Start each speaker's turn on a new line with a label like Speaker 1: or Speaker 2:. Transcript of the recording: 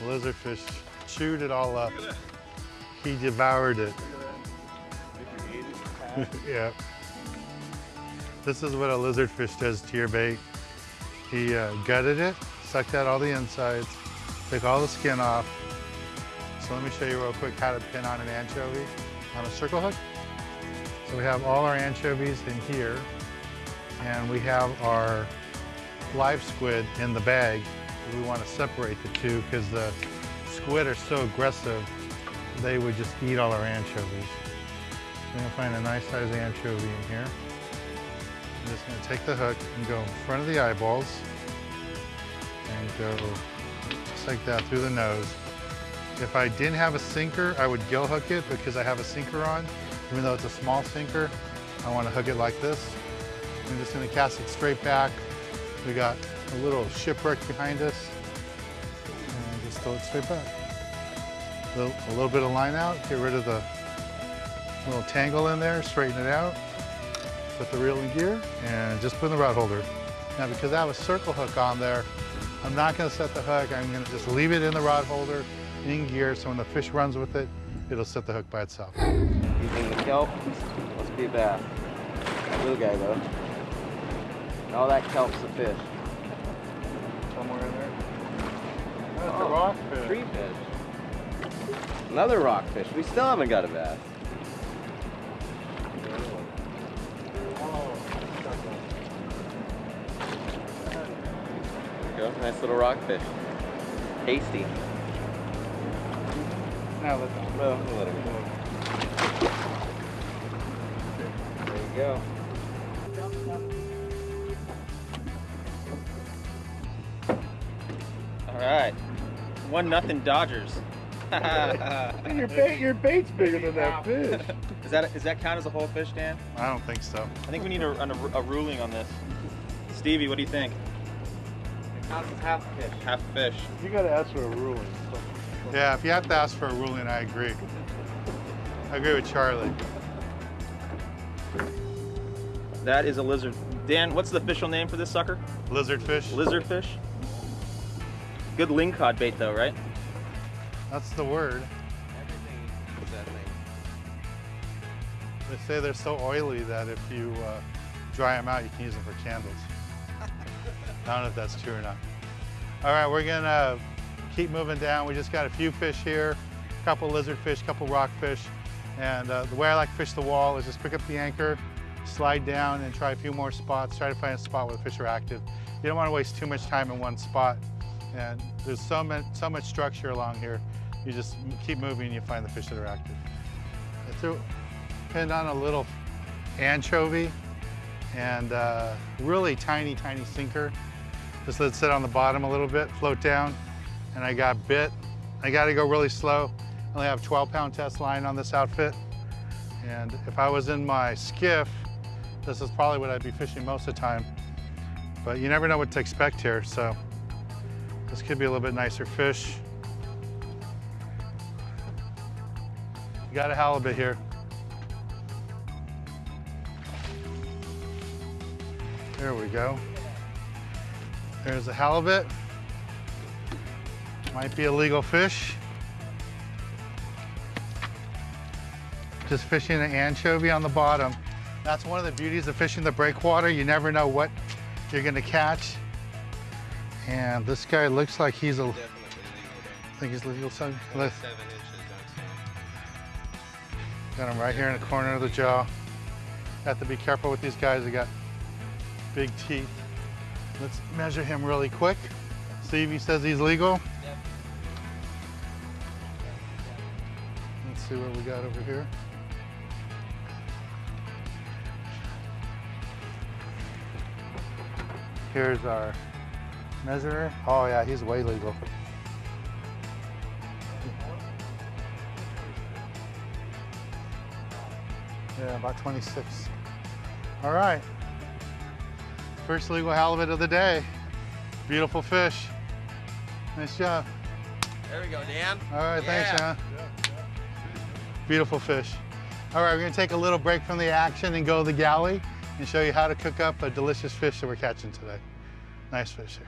Speaker 1: Lizardfish chewed it all up. He devoured it. yeah. This is what a lizardfish does to your bait. He uh, gutted it, sucked out all the insides, took all the skin off. So let me show you real quick how to pin on an anchovy on a circle hook. So we have all our anchovies in here, and we have our live squid in the bag. We want to separate the two because the squid are so aggressive, they would just eat all our anchovies. I'm gonna find a nice size anchovy in here. I'm just gonna take the hook and go in front of the eyeballs and go just like that through the nose. If I didn't have a sinker, I would gill hook it because I have a sinker on. Even though it's a small sinker, I wanna hook it like this. I'm just gonna cast it straight back. We got a little shipwreck behind us. And just throw it straight back. A little, a little bit of line out, get rid of the little tangle in there, straighten it out, put the reel in gear, and just put in the rod holder. Now because I have a circle hook on there, I'm not gonna set the hook, I'm gonna just leave it in the rod holder, in gear, so when the fish runs with it, it'll set the hook by itself.
Speaker 2: Using the kelp, must be a bass. Little guy though. All that kelp's a fish.
Speaker 1: Somewhere in there.
Speaker 2: That's
Speaker 1: a oh, rockfish.
Speaker 2: Tree fish. Another rockfish. We still haven't got a bass. There we go. Nice little rockfish. Tasty.
Speaker 1: Now let them
Speaker 2: Well, we'll let him go. There you go.
Speaker 3: Right. One nothing Dodgers.
Speaker 4: your bait, your bait's bigger than that fish.
Speaker 3: Is that is that count as a whole fish, Dan?
Speaker 1: I don't think so.
Speaker 3: I think we need a, a, a ruling on this. Stevie, what do you think?
Speaker 2: Half a fish.
Speaker 3: Half fish.
Speaker 4: You gotta ask for a ruling.
Speaker 1: Yeah, if you have to ask for a ruling, I agree. I agree with Charlie.
Speaker 3: That is a lizard. Dan, what's the official name for this sucker?
Speaker 1: Lizardfish,
Speaker 3: Lizardfish. Good lingcod bait though, right?
Speaker 1: that's the word.
Speaker 2: Everything is that thing.
Speaker 1: They say they're so oily that if you uh, dry them out, you can use them for candles. I don't know if that's true or not. All right, we're gonna keep moving down. We just got a few fish here, a couple lizardfish, a couple rockfish. And uh, the way I like to fish the wall is just pick up the anchor, slide down and try a few more spots. Try to find a spot where the fish are active. You don't wanna waste too much time in one spot. And there's so much, so much structure along here. You just keep moving and you find the fish that are active. I threw, pinned on a little anchovy and uh, really tiny, tiny sinker. Just let it sit on the bottom a little bit, float down, and I got bit. I got to go really slow. I only have 12 pound test line on this outfit. And if I was in my skiff, this is probably what I'd be fishing most of the time. But you never know what to expect here, so this could be a little bit nicer fish. You got a halibut here. There we go. There's a halibut. Might be a legal fish. Just fishing an anchovy on the bottom. That's one of the beauties of fishing the breakwater. You never know what you're gonna catch. And this guy looks like he's a, I
Speaker 2: Definitely
Speaker 1: think he's legal. Look,
Speaker 2: Seven inches,
Speaker 1: Got him right here in the corner of the jaw. Have to be careful with these guys. They got big teeth. Let's measure him really quick. See if he says he's legal.
Speaker 2: Yep.
Speaker 1: Let's see what we got over here. Here's our measurer. Oh yeah, he's way legal. Yeah, about 26. All right. First legal halibut of the day. Beautiful fish. Nice job.
Speaker 2: There we go, Dan.
Speaker 1: All right, thanks,
Speaker 2: Yeah.
Speaker 1: John. Beautiful fish. All right, we're gonna take a little break from the action and go to the galley and show you how to cook up a delicious fish that we're catching today. Nice fish here.